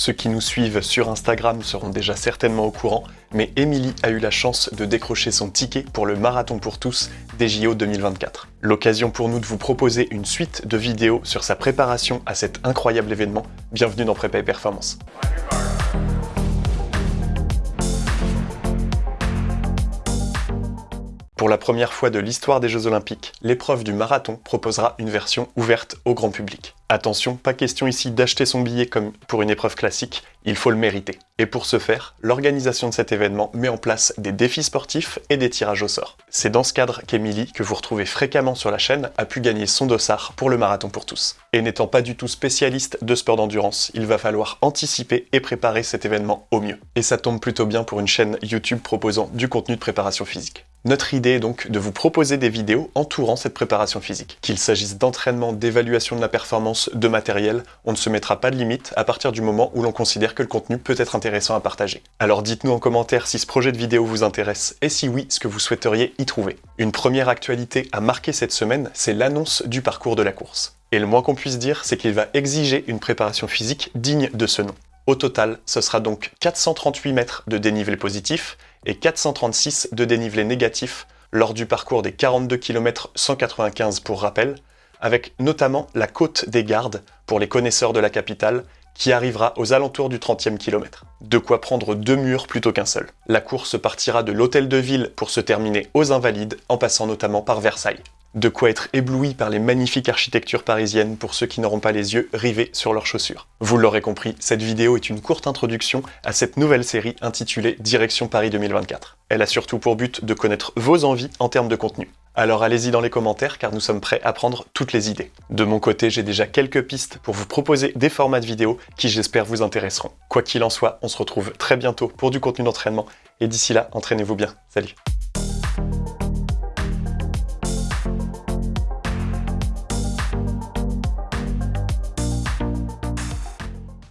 Ceux qui nous suivent sur Instagram seront déjà certainement au courant, mais Émilie a eu la chance de décrocher son ticket pour le Marathon pour tous des JO 2024. L'occasion pour nous de vous proposer une suite de vidéos sur sa préparation à cet incroyable événement. Bienvenue dans Prépa et Performance. Pour la première fois de l'histoire des Jeux Olympiques, l'épreuve du marathon proposera une version ouverte au grand public. Attention, pas question ici d'acheter son billet comme pour une épreuve classique, il faut le mériter. Et pour ce faire, l'organisation de cet événement met en place des défis sportifs et des tirages au sort. C'est dans ce cadre qu'Emilie, que vous retrouvez fréquemment sur la chaîne, a pu gagner son dossard pour le marathon pour tous. Et n'étant pas du tout spécialiste de sport d'endurance, il va falloir anticiper et préparer cet événement au mieux. Et ça tombe plutôt bien pour une chaîne YouTube proposant du contenu de préparation physique. Notre idée est donc de vous proposer des vidéos entourant cette préparation physique. Qu'il s'agisse d'entraînement, d'évaluation de la performance, de matériel, on ne se mettra pas de limite à partir du moment où l'on considère que le contenu peut être intéressant à partager. Alors dites-nous en commentaire si ce projet de vidéo vous intéresse et si oui, ce que vous souhaiteriez y trouver. Une première actualité à marquer cette semaine, c'est l'annonce du parcours de la course. Et le moins qu'on puisse dire, c'est qu'il va exiger une préparation physique digne de ce nom. Au total, ce sera donc 438 mètres de dénivelé positif et 436 de dénivelé négatif lors du parcours des 42 km 195 pour rappel, avec notamment la côte des gardes pour les connaisseurs de la capitale qui arrivera aux alentours du 30e kilomètre. De quoi prendre deux murs plutôt qu'un seul. La course partira de l'hôtel de ville pour se terminer aux Invalides, en passant notamment par Versailles. De quoi être ébloui par les magnifiques architectures parisiennes pour ceux qui n'auront pas les yeux rivés sur leurs chaussures. Vous l'aurez compris, cette vidéo est une courte introduction à cette nouvelle série intitulée Direction Paris 2024. Elle a surtout pour but de connaître vos envies en termes de contenu. Alors allez-y dans les commentaires car nous sommes prêts à prendre toutes les idées. De mon côté, j'ai déjà quelques pistes pour vous proposer des formats de vidéos qui j'espère vous intéresseront. Quoi qu'il en soit, on se retrouve très bientôt pour du contenu d'entraînement et d'ici là, entraînez-vous bien. Salut